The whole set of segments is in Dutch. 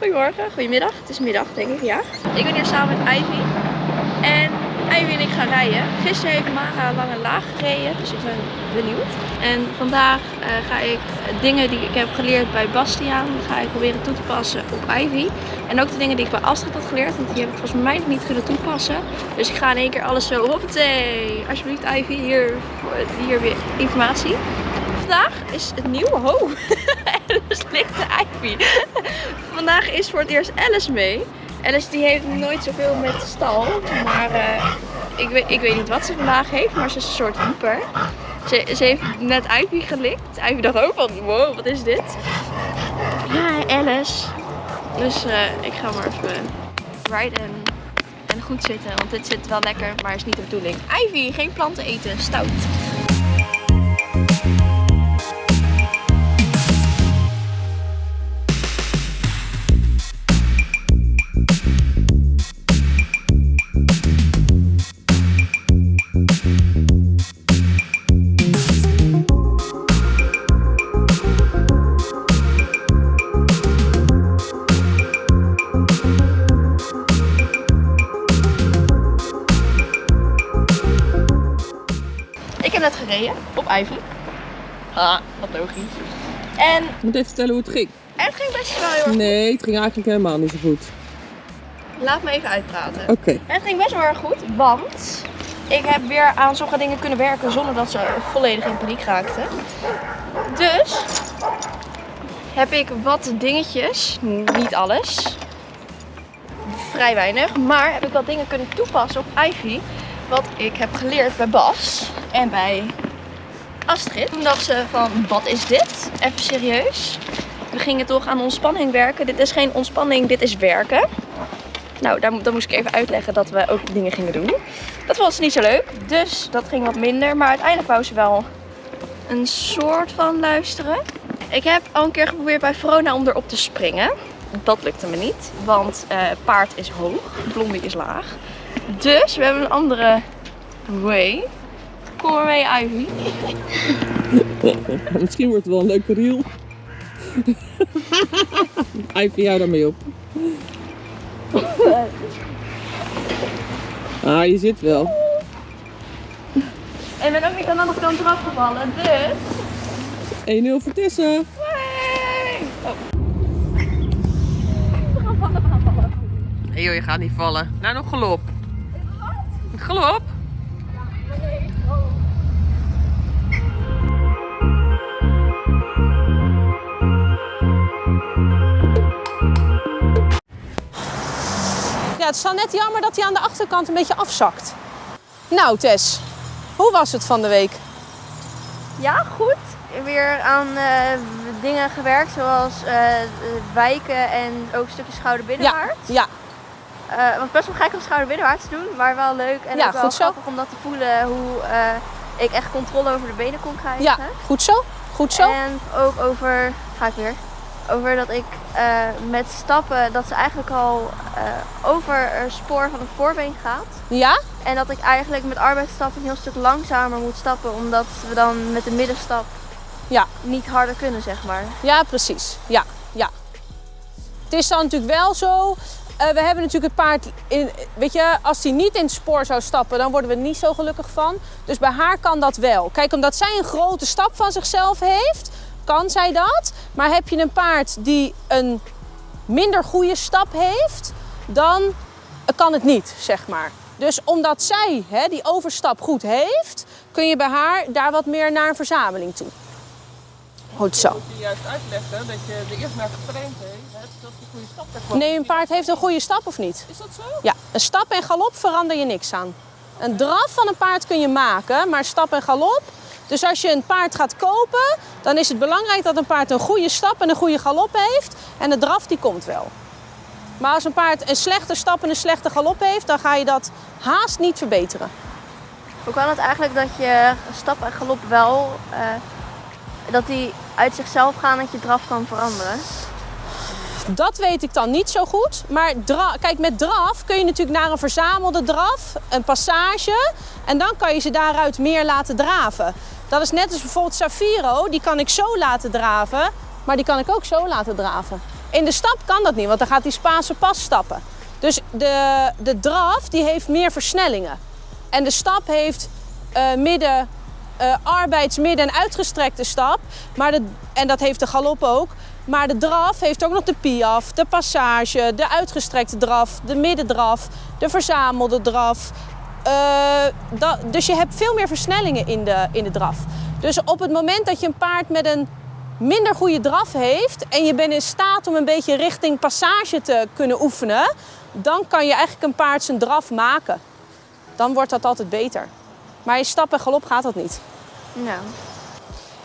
Goedemorgen, goedemiddag. Het is middag, denk ik, ja. Ik ben hier samen met Ivy. En Ivy en ik gaan rijden. Gisteren heeft Mara lang en laag gereden, dus ik ben benieuwd. En vandaag eh, ga ik dingen die ik heb geleerd bij Bastiaan, ga ik proberen toe te passen op Ivy. En ook de dingen die ik bij Astrid had geleerd, want die heb ik volgens mij nog niet kunnen toepassen. Dus ik ga in één keer alles zo, hoppatee, alsjeblieft Ivy, hier, hier weer informatie. Vandaag is het nieuwe, ho, De Ivy. Vandaag is voor het eerst Alice mee. Alice die heeft nooit zoveel met stal, maar uh, ik, weet, ik weet niet wat ze vandaag heeft, maar ze is een soort hyper. Ze, ze heeft net Ivy gelikt. Ivy dacht ook van, wow, wat is dit? Ja, Alice. Dus uh, ik ga maar even rijden en, en goed zitten, want dit zit wel lekker, maar is niet de bedoeling. Ivy, geen planten eten, stout. Heb net gereden op Ivy. Ah, wat logisch. En Je moet even vertellen hoe het ging. het ging best wel heel erg Nee, het ging eigenlijk helemaal niet zo goed. Laat me even uitpraten. Oké. Het ging best wel erg goed, want ik heb weer aan sommige dingen kunnen werken zonder dat ze volledig in paniek raakten. Dus heb ik wat dingetjes, niet alles, vrij weinig, maar heb ik wat dingen kunnen toepassen op Ivy. Wat ik heb geleerd bij Bas en bij Astrid. Toen dacht ze van, wat is dit? Even serieus. We gingen toch aan ontspanning werken. Dit is geen ontspanning, dit is werken. Nou, daar, dan moest ik even uitleggen dat we ook dingen gingen doen. Dat was niet zo leuk, dus dat ging wat minder. Maar uiteindelijk wou ze wel een soort van luisteren. Ik heb al een keer geprobeerd bij Verona om erop te springen. Dat lukte me niet, want eh, paard is hoog, blondie is laag. Dus we hebben een andere way. Kom maar mee, Ivy. Misschien wordt het wel een leuke reel. Ivy, jou daarmee op. Ah, je zit wel. En ik ben ook niet aan de andere kant eraf gevallen, dus... 1-0 voor Tessa. Hey! Oh. We gaan vallen, we gaan vallen. Nee joh, je gaat niet vallen. Nou, nog galop. Galop? Ja, het is dan net jammer dat hij aan de achterkant een beetje afzakt. Nou Tess, hoe was het van de week? Ja, goed. Weer aan eh, dingen gewerkt, zoals eh, wijken en ook een stukje schouder binnenwaarts. Ja, Eh, het was best wel gek om schouder binnenwaarts te doen, maar wel leuk. En Ja, ook wel goed zo. grappig om dat te voelen hoe eh, ik echt controle over de benen kon krijgen. ja, goed zo, goed zo. En ook over, ga ik weer, over dat ik eh, met stappen, dat ze eigenlijk al over het spoor van het voorbeen gaat. Ja, En dat ik eigenlijk met arbeidsstappen een heel stuk langzamer moet stappen, omdat we dan met de middenstap Ja. niet harder kunnen, zeg maar. ja precies. Ja, ja. Het is dan natuurlijk wel zo, eh, we hebben natuurlijk het paard, in, weet je, als hij niet in het spoor zou stappen, dan worden we er niet zo gelukkig van. Dus bij haar kan dat wel. Kijk, omdat zij een grote stap van zichzelf heeft, kan zij dat. Maar heb je een paard die een minder goede stap heeft, dan kan het niet, zeg maar. Dus omdat zij hè, die overstap goed heeft, kun je bij haar daar wat meer naar een verzameling toe. Goed zo. Moet je juist uitleggen dat je er eerst naar getraind hebt, dat je goede stap. Nee, een paard heeft een goede stap of niet? Is dat zo? Ja, een stap en galop verander je niks aan. Een draf van een paard kun je maken, maar stap en galop. Dus als je een paard gaat kopen, dan is het belangrijk dat een paard een goede stap en een goede galop heeft. En de draf die komt wel. Maar als een paard een slechte stap en een slechte galop heeft, dan ga je dat haast niet verbeteren. Hoe kan het eigenlijk dat je stap en galop wel, eh, dat die uit zichzelf gaan en dat je draf kan veranderen? Dat weet ik dan niet zo goed. Maar kijk, met draf kun je natuurlijk naar een verzamelde draf, een passage. En dan kan je ze daaruit meer laten draven. Dat is net als bijvoorbeeld Safiro, die kan ik zo laten draven, maar die kan ik ook zo laten draven. In de stap kan dat niet, want dan gaat die Spaanse pas stappen. Dus de, de draf die heeft meer versnellingen. En de stap heeft eh, midden, midden en uitgestrekte stap. Maar en dat heeft de galop ook. Maar de draf heeft ook nog de piaf, de passage, de uitgestrekte draf, de middendraf, de verzamelde draf. Eh, dat, dus je hebt veel meer versnellingen in de, in de draf. Dus op het moment dat je een paard met een minder goede draf heeft en je bent in staat om een beetje richting passage te kunnen oefenen, dan kan je eigenlijk een paard zijn draf maken. Dan wordt dat altijd beter. Maar in stap en galop gaat dat niet. Nou,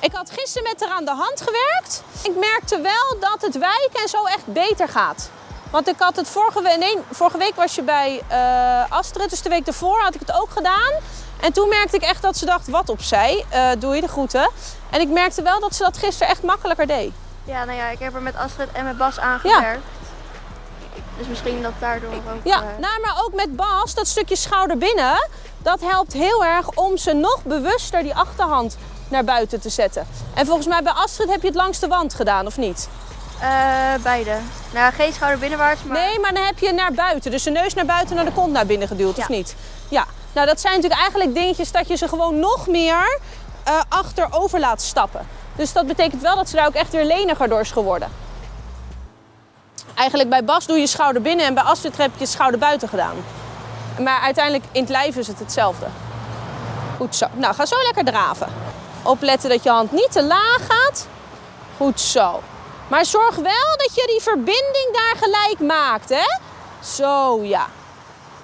Ik had gisteren met haar aan de hand gewerkt. Ik merkte wel dat het wijken en zo echt beter gaat. Want ik had het vorige week, nee, vorige week was je bij eh, Astrid, dus de week daarvoor had ik het ook gedaan. En toen merkte ik echt dat ze dacht, wat opzij, eh doe je de groeten. En ik merkte wel dat ze dat gisteren echt makkelijker deed. ja, nou ja, ik heb er met Astrid en met Bas aangewerkt. Dus misschien dat daardoor ook... Ja, eh, nou, maar ook met Bas, dat stukje schouder binnen, dat helpt heel erg om ze nog bewuster die achterhand naar buiten te zetten. En volgens mij bij Astrid heb je het langs de wand gedaan, of niet? eh, beide. Nou, geen schouder binnenwaarts, maar... Nee, maar dan heb je naar buiten. Dus de neus naar buiten en de kont naar binnen geduwd, of niet? Ja. Nou, dat zijn natuurlijk eigenlijk dingetjes dat je ze gewoon nog meer eh, achterover laat stappen. Dus dat betekent wel dat ze daar ook echt weer leniger door is geworden. Eigenlijk bij Bas doe je schouder binnen en bij Astrid heb je schouder buiten gedaan. Maar uiteindelijk in het lijf is het hetzelfde. Goed zo. Nou, ga zo lekker draven. Opletten dat je hand niet te laag gaat. Goed zo. Maar zorg wel dat je die verbinding daar gelijk maakt, hè? Zo, ja.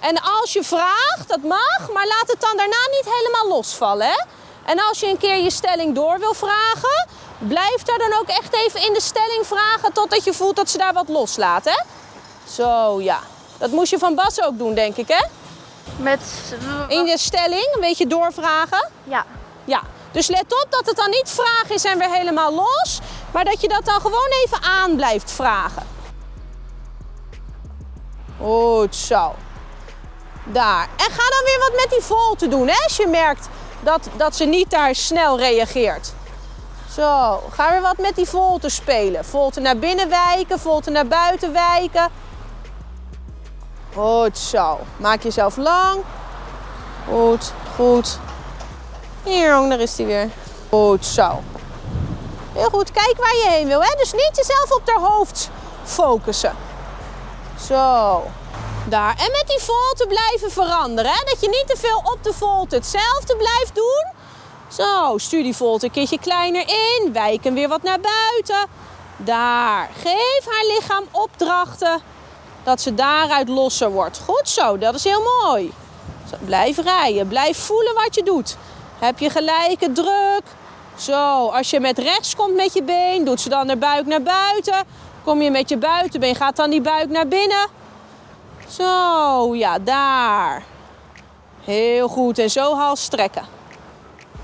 En als je vraagt, dat mag, maar laat het dan daarna niet helemaal losvallen, hè? En als je een keer je stelling door wil vragen, blijf daar dan ook echt even in de stelling vragen totdat je voelt dat ze daar wat loslaat, hè? Zo, ja. Dat moest je van Bas ook doen, denk ik, hè? Met... In de stelling een beetje doorvragen. Ja. Ja, dus let op dat het dan niet vragen is en weer helemaal los, maar dat je dat dan gewoon even aan blijft vragen. Goed zo. Daar. En ga dan weer wat met die volte doen, hè, als je merkt dat, dat ze niet daar snel reageert. Zo, ga weer wat met die volte spelen. Volte naar binnen wijken, volte naar buiten wijken. Goed zo. Maak jezelf lang. Goed, goed. Hier, daar is hij weer. Goed zo. Heel goed, kijk waar je heen wil. Hè? Dus niet jezelf op de hoofd focussen. Zo. Daar. En met die volte blijven veranderen. Hè? Dat je niet te veel op de volte hetzelfde blijft doen. Zo, stuur die volte een keertje kleiner in. Wijk hem weer wat naar buiten. Daar. Geef haar lichaam opdrachten. Dat ze daaruit losser wordt. Goed zo, dat is heel mooi. Blijf rijden. Blijf voelen wat je doet. Heb je gelijke druk? Zo, als je met rechts komt met je been, doet ze dan de buik naar buiten. Kom je met je buitenbeen, gaat dan die buik naar binnen. Zo, ja, daar. Heel goed. En zo hals strekken.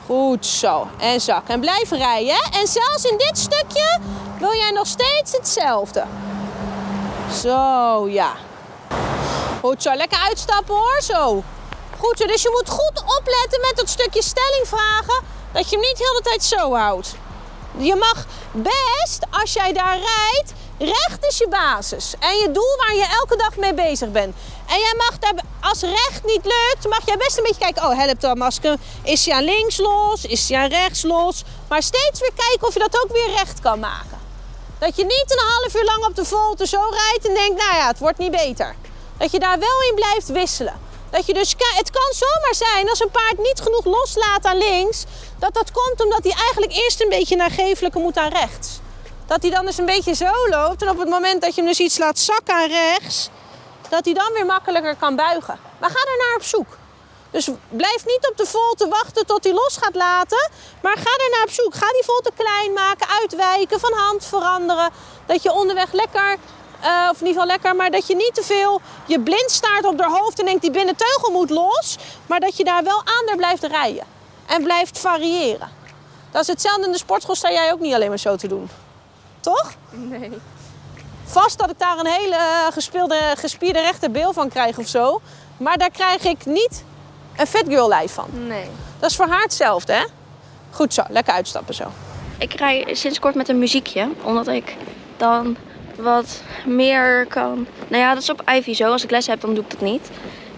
Goed zo. En zak. En blijf rijden. hè? En zelfs in dit stukje wil jij nog steeds hetzelfde. Zo, ja. Goed zo. Lekker uitstappen hoor. Zo. Goed. Dus je moet goed opletten met dat stukje stelling vragen. Dat je hem niet heel de tijd zo houdt. Je mag best, als jij daar rijdt, recht is je basis. En je doel waar je elke dag mee bezig bent. En jij mag daar, als recht niet lukt, mag jij best een beetje kijken. Oh, helpt dat masker. Is hij aan links los? Is hij aan rechts los? Maar steeds weer kijken of je dat ook weer recht kan maken. Dat je niet een half uur lang op de volte zo rijdt en denkt, nou ja, het wordt niet beter. Dat je daar wel in blijft wisselen. Dat je dus, het kan zomaar zijn als een paard niet genoeg loslaat aan links, dat dat komt omdat hij eigenlijk eerst een beetje naar geeflijke moet aan rechts. Dat hij dan dus een beetje zo loopt en op het moment dat je hem dus iets laat zakken aan rechts, dat hij dan weer makkelijker kan buigen. Maar ga er naar op zoek. Dus blijf niet op de volte wachten tot hij los gaat laten. Maar ga naar op zoek. Ga die volte klein maken, uitwijken, van hand veranderen. Dat je onderweg lekker, eh, of in ieder geval lekker, maar dat je niet te veel je blind staart op haar hoofd en denkt die binnenteugel moet los. Maar dat je daar wel aan daar blijft rijden. En blijft variëren. Dat is hetzelfde in de sportschool, sta jij ook niet alleen maar zo te doen. Toch? Nee. Vast dat ik daar een hele eh, gespeelde, gespierde rechterbeel van krijg of zo. Maar daar krijg ik niet een fat girl lijf van. Nee. Dat is voor haar hetzelfde, hè? Goed zo, lekker uitstappen zo. Ik rij sinds kort met een muziekje, omdat ik dan wat meer kan. Nou ja, dat is op Ivy zo. Als ik les heb, dan doe ik dat niet.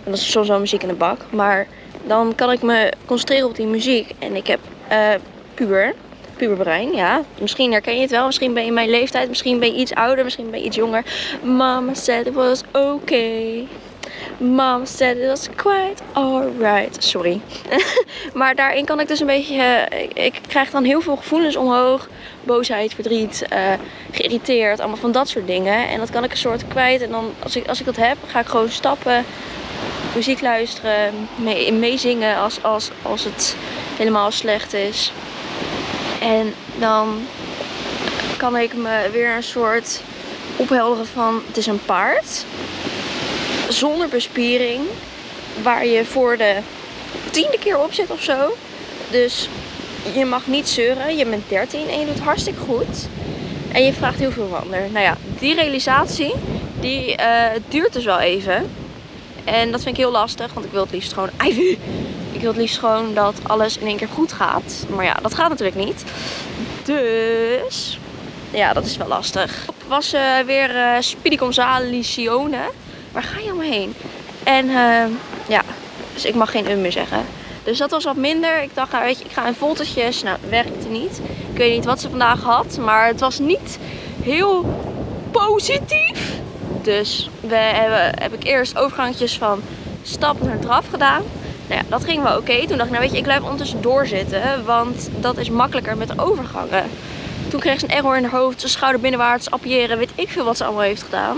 En dat is soms wel muziek in de bak. Maar dan kan ik me concentreren op die muziek. En ik heb eh puber. Puberbrein, ja. Misschien herken je het wel. Misschien ben je mijn leeftijd. Misschien ben je iets ouder. Misschien ben je iets jonger. Mama said it was okay. Mama said it was quite alright. Sorry. maar daarin kan ik dus een beetje... eh, ik, krijg dan heel veel gevoelens omhoog. Boosheid, verdriet, eh, geïrriteerd. Allemaal van dat soort dingen. En dat kan ik een soort kwijt. En dan, als ik, als ik dat heb, ga ik gewoon stappen. Muziek luisteren. Mee, meezingen als, als, als het helemaal slecht is. En dan kan ik me weer een soort ophelderen van... Het is een paard. Zonder bespiering. Waar je voor de tiende keer op zit of zo. Dus je mag niet zeuren. Je bent 13 en je doet hartstikke goed. En je vraagt heel veel van ander. Nou ja, die realisatie, die eh, duurt dus wel even. En dat vind ik heel lastig, want ik wil het liefst gewoon... Ik wil het liefst gewoon dat alles in één keer goed gaat. Maar ja, dat gaat natuurlijk niet. Dus... Ja, dat is wel lastig. Was eh, weer eh Speedy Gonzalesione. Waar ga je omheen? En eh, ja, dus ik mag geen um meer zeggen. Dus dat was wat minder. Ik dacht, nou weet je, ik ga in voltetjes. Nou, werkte niet. Ik weet niet wat ze vandaag had. Maar het was niet heel positief. Dus we hebben, heb ik eerst overgangetjes van stap naar draf gedaan. Nou ja, dat ging wel oké. Toen dacht ik, nou weet je, ik blijf ondertussen doorzitten. Want dat is makkelijker met de overgangen. Toen kreeg ze een error in haar hoofd. Zijn schouder binnenwaarts, appiëren. Weet ik veel wat ze allemaal heeft gedaan.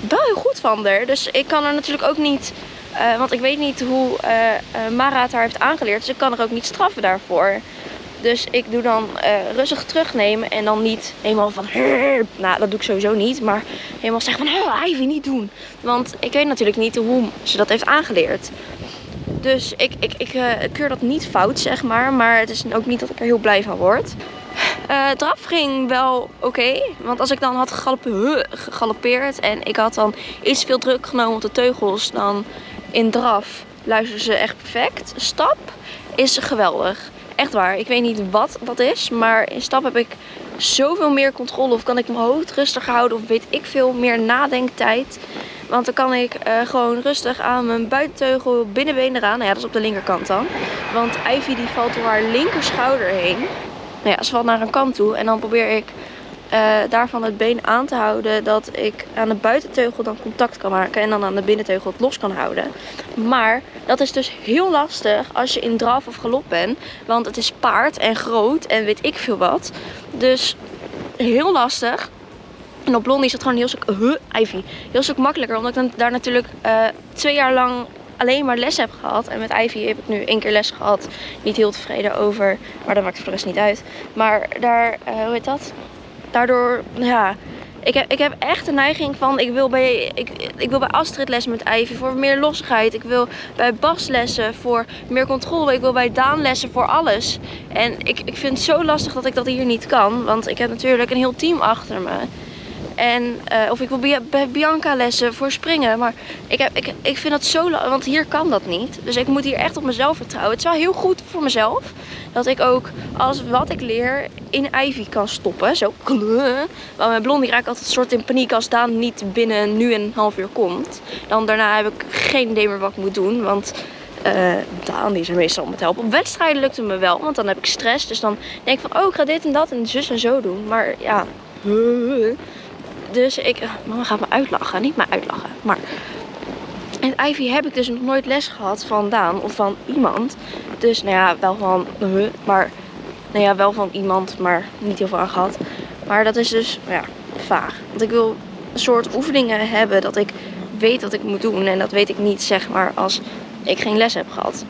Wel heel goed van haar. Dus ik kan er natuurlijk ook niet... eh, want ik weet niet hoe eh, Mara het haar heeft aangeleerd. Dus ik kan er ook niet straffen daarvoor. Dus ik doe dan rustig terugnemen en dan niet helemaal van... Nou, dat doe ik sowieso niet. Maar helemaal zeggen van... Oh, Ivy, niet doen. Want ik weet natuurlijk niet hoe ze dat heeft aangeleerd. Dus ik, ik, ik keur dat niet fout, zeg maar. Maar het is ook niet dat ik er heel blij van word. Eh draf ging wel oké. want als ik dan had gegalopeerd en ik had dan iets veel druk genomen op de teugels, dan in draf luisteren ze echt perfect. Stap is geweldig. Echt waar. Ik weet niet wat dat is, maar in stap heb ik zoveel meer controle. Of kan ik mijn hoofd rustig houden, of weet ik veel meer nadenktijd. Want dan kan ik eh, gewoon rustig aan mijn buitenteugel binnenbeen eraan. Nou ja, dat is op de linkerkant dan. Want Ivy die valt door haar linkerschouder heen. Nou ja, ze valt naar een kant toe. En dan probeer ik eh, daarvan het been aan te houden. Dat ik aan de buitenteugel dan contact kan maken. En dan aan de binnenteugel het los kan houden. Maar dat is dus heel lastig als je in draf of galop bent. Want het is paard en groot en weet ik veel wat. Dus heel lastig. En op Blondie is het gewoon heel stuk, huh, Ivy, heel stuk makkelijker. Omdat ik dan daar natuurlijk eh, twee jaar lang alleen maar les heb gehad. En met Ivy heb ik nu één keer les gehad. Niet heel tevreden over, maar dat maakt voor de rest niet uit. Maar daar, eh, hoe heet dat? Daardoor, ja, ik heb, ik heb echt de neiging van, ik wil, bij, ik, ik wil bij Astrid les met Ivy voor meer lossigheid. Ik wil bij Bas lessen voor meer controle. Ik wil bij Daan lessen voor alles. En ik, ik vind het zo lastig dat ik dat hier niet kan. Want ik heb natuurlijk een heel team achter me. En, eh, of ik wil bij, Bianca lessen voor springen. Maar ik, heb, ik, ik vind dat zo Want hier kan dat niet. Dus ik moet hier echt op mezelf vertrouwen. Het is wel heel goed voor mezelf. Dat ik ook alles wat ik leer in Ivy kan stoppen. Zo. Want met Blondie raak ik altijd een soort in paniek als Daan niet binnen nu en een half uur komt. Dan daarna heb ik geen idee meer wat ik moet doen. Want eh, Daan is er meestal om te helpen. Op wedstrijden lukt het me wel. Want dan heb ik stress. Dus dan denk ik van oh ik ga dit en dat en zus en zo doen. Maar ja. Dus ik, mama gaat me uitlachen, niet me uitlachen. Maar in Ivy heb ik dus nog nooit les gehad van Daan of van iemand. Dus nou ja, wel van, maar nou ja, wel van iemand, maar niet heel veel aan gehad. Maar dat is dus, ja, vaag. Want ik wil een soort oefeningen hebben dat ik weet wat ik moet doen. En dat weet ik niet, zeg maar, als ik geen les heb gehad.